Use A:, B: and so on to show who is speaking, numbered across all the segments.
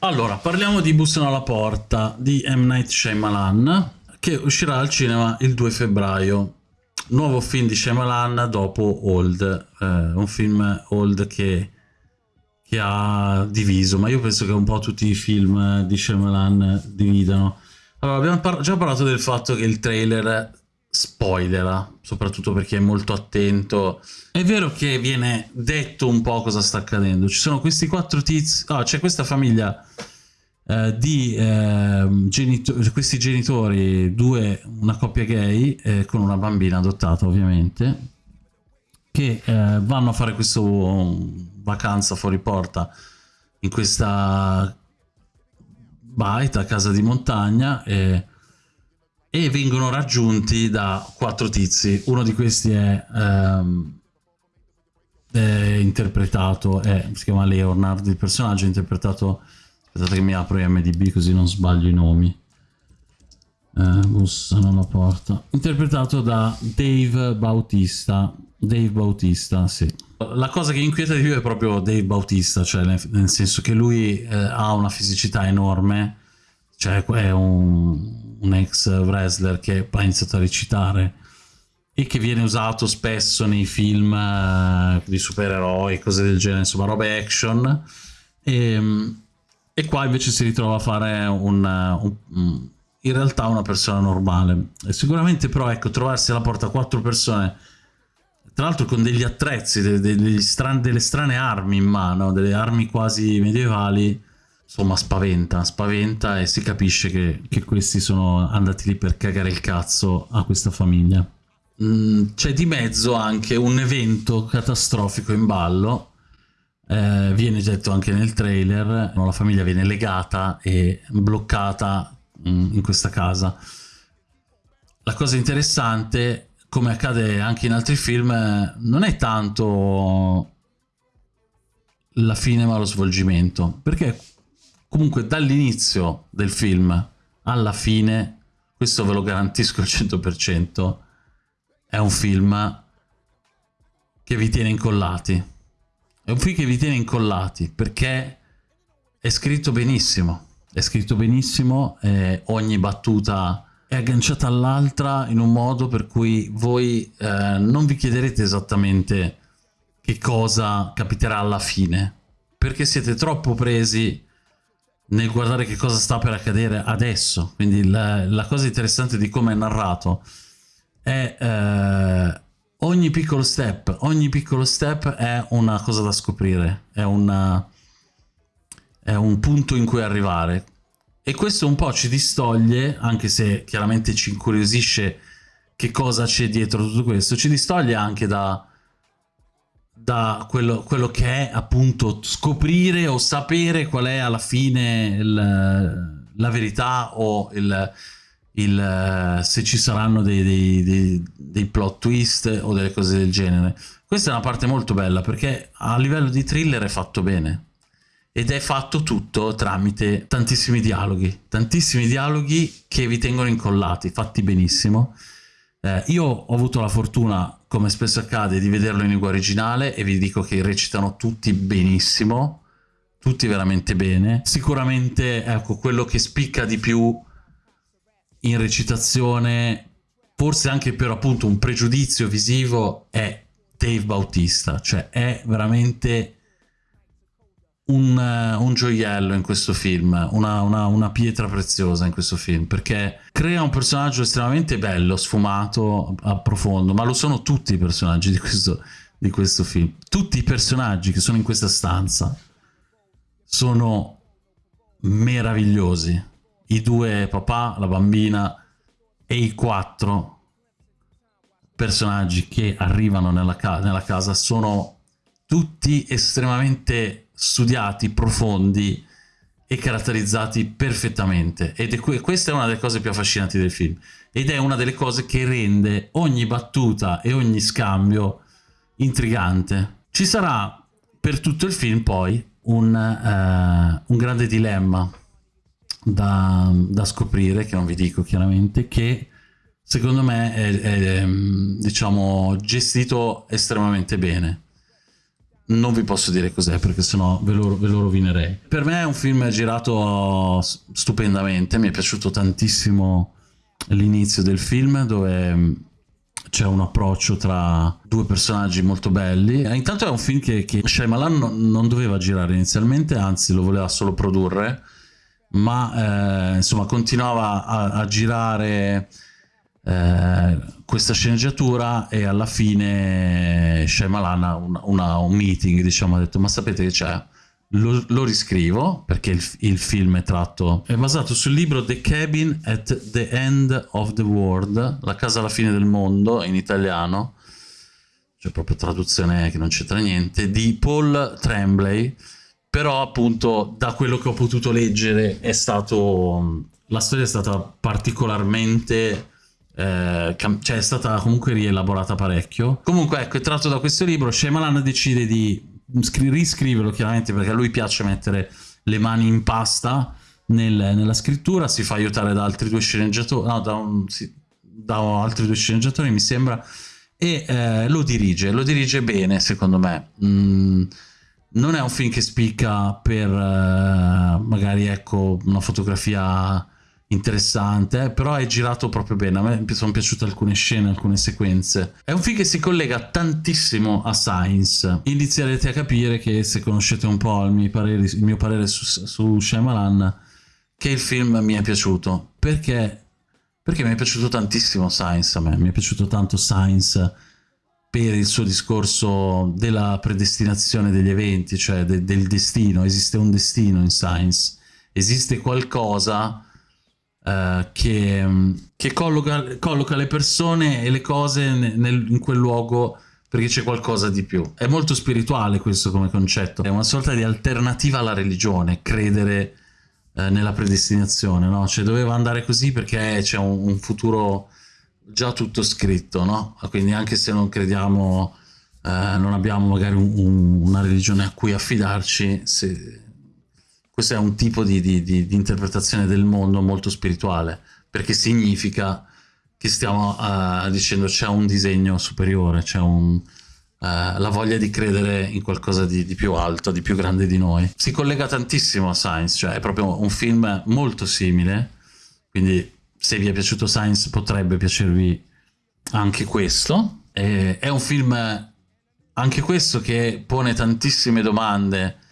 A: Allora, parliamo di Bussano alla porta di M. Night Shyamalan, che uscirà al cinema il 2 febbraio. Nuovo film di Shyamalan dopo Old, eh, un film Old che, che, ha diviso, ma io penso che un po' tutti i film di Shyamalan dividano. Allora, abbiamo par già parlato del fatto che il trailer spoilera, soprattutto perché è molto attento. È vero che viene detto un po' cosa sta accadendo. Ci sono questi quattro tizi... Ah, c'è questa famiglia eh, di eh, genito questi genitori, due, una coppia gay, eh, con una bambina adottata ovviamente, che eh, vanno a fare questa vacanza fuori porta in questa baita, casa di montagna, e e vengono raggiunti da quattro tizi. Uno di questi è, um, è interpretato, è, si chiama Leonard, il personaggio è interpretato... Aspettate che mi apro IMDB così non sbaglio i nomi. Uh, bussano alla porta. Interpretato da Dave Bautista. Dave Bautista, sì. La cosa che inquieta di più è proprio Dave Bautista, cioè nel, nel senso che lui eh, ha una fisicità enorme, cioè è un, un ex wrestler che ha iniziato a recitare e che viene usato spesso nei film uh, di supereroi, cose del genere, insomma robe action. E, e, qua invece si ritrova a fare un, un, in realtà una persona normale. E sicuramente però ecco trovarsi alla porta quattro persone tra l'altro con degli attrezzi, delle, delle, strane, delle strane armi in mano, delle armi quasi medievali insomma spaventa, spaventa e si capisce che, che, questi sono andati lì per cagare il cazzo a questa famiglia. Mm, C'è di mezzo anche un evento catastrofico in ballo, eh, viene detto anche nel trailer, la famiglia viene legata e bloccata mm, in questa casa. La cosa interessante, come accade anche in altri film, non è tanto la fine ma lo svolgimento, perché Comunque dall'inizio del film alla fine, questo ve lo garantisco al 100%, è un film che vi tiene incollati. È un film che vi tiene incollati perché è scritto benissimo. È scritto benissimo, eh, ogni battuta è agganciata all'altra in un modo per cui voi eh, non vi chiederete esattamente che cosa capiterà alla fine, perché siete troppo presi nel guardare che cosa sta per accadere adesso. Quindi la, la cosa interessante di come è narrato è eh, ogni piccolo step, ogni piccolo step è una cosa da scoprire, è, una, è un punto in cui arrivare. E questo un po' ci distoglie, anche se chiaramente ci incuriosisce che cosa c'è dietro tutto questo, ci distoglie anche da da quello, quello, che è appunto scoprire o sapere qual è alla fine il, la verità o il, il, se ci saranno dei, dei, dei, dei, plot twist o delle cose del genere. Questa è una parte molto bella perché a livello di thriller è fatto bene ed è fatto tutto tramite tantissimi dialoghi, tantissimi dialoghi che vi tengono incollati, fatti benissimo eh, io ho avuto la fortuna, come spesso accade, di vederlo in lingua originale e vi dico che recitano tutti benissimo, tutti veramente bene. Sicuramente, ecco, quello che spicca di più in recitazione, forse anche per appunto un pregiudizio visivo, è Dave Bautista, cioè è veramente un, eh, un, gioiello in questo film, una, una, una, pietra preziosa in questo film, perché crea un personaggio estremamente bello, sfumato, profondo, ma lo sono tutti i personaggi di questo, di questo film. Tutti i personaggi che sono in questa stanza sono meravigliosi. I due papà, la bambina e i quattro personaggi che arrivano nella, ca nella casa sono tutti estremamente studiati, profondi e caratterizzati perfettamente. Ed è questa è una delle cose più affascinanti del film. Ed è una delle cose che rende ogni battuta e ogni scambio intrigante. Ci sarà per tutto il film poi un, uh, un grande dilemma da, da, scoprire, che non vi dico chiaramente, che secondo me è, è diciamo, gestito estremamente bene non vi posso dire cos'è perché sennò ve lo, ve lo rovinerei. Per me è un film girato stupendamente, mi è piaciuto tantissimo l'inizio del film dove mm, c'è un approccio tra due personaggi molto belli. E intanto è un film che, che Shyamalan non doveva girare inizialmente, anzi lo voleva solo produrre, ma eh, insomma continuava a, a girare eh, questa sceneggiatura e alla fine Shyamalan ha una, una, un meeting diciamo ha detto ma sapete che c'è? Lo, lo, riscrivo perché il, il, film è tratto è basato sul libro The Cabin at the End of the World la casa alla fine del mondo in italiano. Cioè proprio traduzione che non c'entra niente di Paul Tremblay. Però appunto da quello che ho potuto leggere è stato la storia è stata particolarmente eh, cioè è stata comunque rielaborata parecchio. Comunque ecco, è tratto da questo libro, Shyamalan decide di riscriverlo chiaramente perché a lui piace mettere le mani in pasta nel, nella scrittura, si fa aiutare da altri due sceneggiatori, no, da, un, sì, da altri due sceneggiatori mi sembra, e eh, lo dirige, lo dirige bene secondo me. Mm, non è un film che spicca per eh, magari ecco una fotografia interessante, però è girato proprio bene. A me sono piaciute alcune scene, alcune sequenze. È un film che si collega tantissimo a Science. Inizierete a capire che se conoscete un po' il mio parere, il mio parere su, su Shyamalan, che il film mi è piaciuto. Perché? Perché mi è piaciuto tantissimo Science a me. Mi è piaciuto tanto Science per il suo discorso della predestinazione degli eventi, cioè de del destino. Esiste un destino in Science. Esiste qualcosa uh, che, che colloca, colloca, le persone e le cose nel, in quel luogo perché c'è qualcosa di più. È molto spirituale questo come concetto, è una sorta di alternativa alla religione, credere uh, nella predestinazione, no? Cioè doveva andare così perché c'è un, un, futuro già tutto scritto, no? Quindi anche se non crediamo, uh, non abbiamo magari un, un, una religione a cui affidarci, se questo è un tipo di, di, di, di, interpretazione del mondo molto spirituale, perché significa che stiamo uh, dicendo c'è un disegno superiore, c'è uh, la voglia di credere in qualcosa di, più alto, di più grande di noi. Si collega tantissimo a Science, cioè è proprio un film molto simile, quindi se vi è piaciuto Science potrebbe piacervi anche questo. E, è un film, anche questo, che pone tantissime domande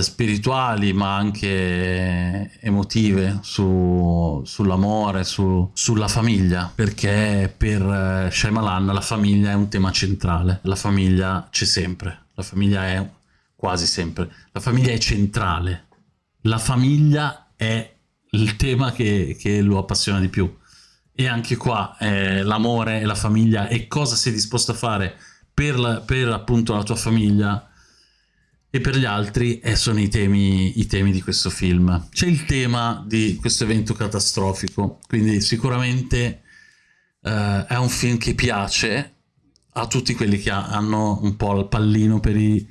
A: spirituali ma anche emotive su, sull'amore, su, sulla famiglia, perché per eh, Shyamalan la famiglia è un tema centrale, la famiglia c'è sempre, la famiglia è quasi sempre, la famiglia è centrale, la famiglia è il tema che, che lo appassiona di più. E anche qua eh, l'amore e la famiglia e cosa sei disposto a fare per, la, per appunto la tua famiglia e per gli altri eh, sono i temi, i temi di questo film. C'è il tema di questo evento catastrofico, quindi sicuramente eh, è un film che piace a tutti quelli che hanno un po' il pallino per i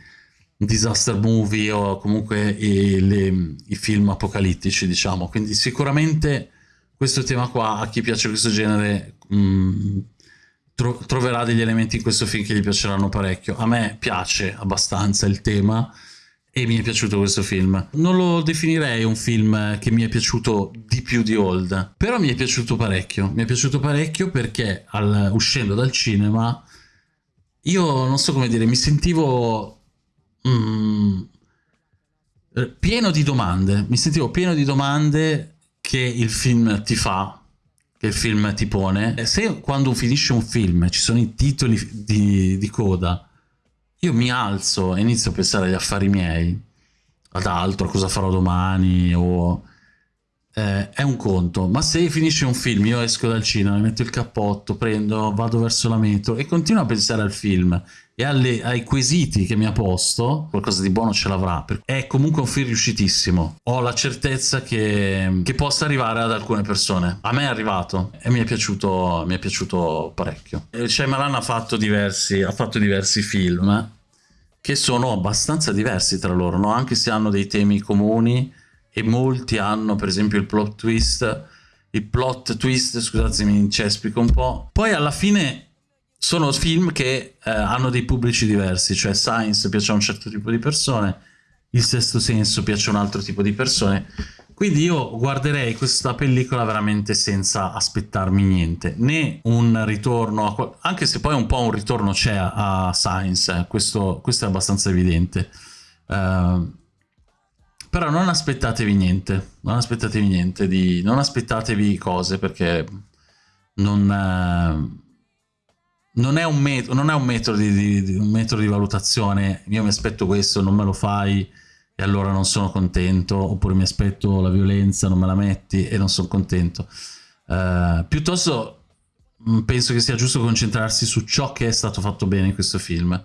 A: disaster movie o comunque i, le, i film apocalittici, diciamo. Quindi sicuramente questo tema qua, a chi piace questo genere, mh, mm, tro troverà degli elementi in questo film che gli piaceranno parecchio. A me piace abbastanza il tema e mi è piaciuto questo film. Non lo definirei un film che mi è piaciuto di più di Old, però mi è piaciuto parecchio. Mi è piaciuto parecchio perché al, uscendo dal cinema io non so come dire, mi sentivo mm, pieno di domande, mi sentivo pieno di domande che il film ti fa che il film ti pone, se quando finisce un film ci sono i titoli di, di coda, io mi alzo e inizio a pensare agli affari miei, ad altro, a cosa farò domani, o... Eh, è un conto, ma se finisce un film, io esco dal cinema, metto il cappotto, prendo, vado verso la metro e continuo a pensare al film e alle, ai quesiti che mi ha posto, qualcosa di buono ce l'avrà. È comunque un film riuscitissimo. Ho la certezza che, che, possa arrivare ad alcune persone. A me è arrivato e mi è piaciuto, mi è piaciuto parecchio. Shyamalan ha fatto diversi, ha fatto diversi film che sono abbastanza diversi tra loro, no? anche se hanno dei temi comuni e molti hanno per esempio il plot twist il plot twist, scusatemi, mi incespico un po'. Poi alla fine sono film che eh, hanno dei pubblici diversi, cioè Science piace a un certo tipo di persone, Il Sesto Senso piace a un altro tipo di persone, quindi io guarderei questa pellicola veramente senza aspettarmi niente, né un ritorno, a, anche se poi un po' un ritorno c'è a, a Science, eh, questo, questo, è abbastanza evidente. Uh, però non aspettatevi niente, non aspettatevi niente, di, non aspettatevi cose perché non, eh, non, è, un metodo, non è un, metodo di, di, un metodo di valutazione, io mi aspetto questo, non me lo fai e allora non sono contento, oppure mi aspetto la violenza, non me la metti e non sono contento. Uh, piuttosto mm, penso che sia giusto concentrarsi su ciò che è stato fatto bene in questo film,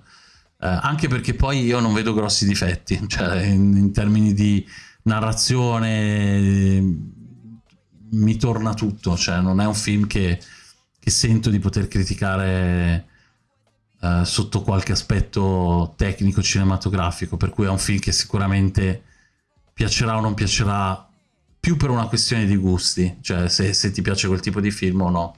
A: anche perché poi io non vedo grossi difetti, cioè in, in termini di narrazione mi torna tutto, cioè non è un film che, che sento di poter criticare eh, sotto qualche aspetto tecnico cinematografico, per cui è un film che sicuramente piacerà o non piacerà più per una questione di gusti, cioè se, se ti piace quel tipo di film o no.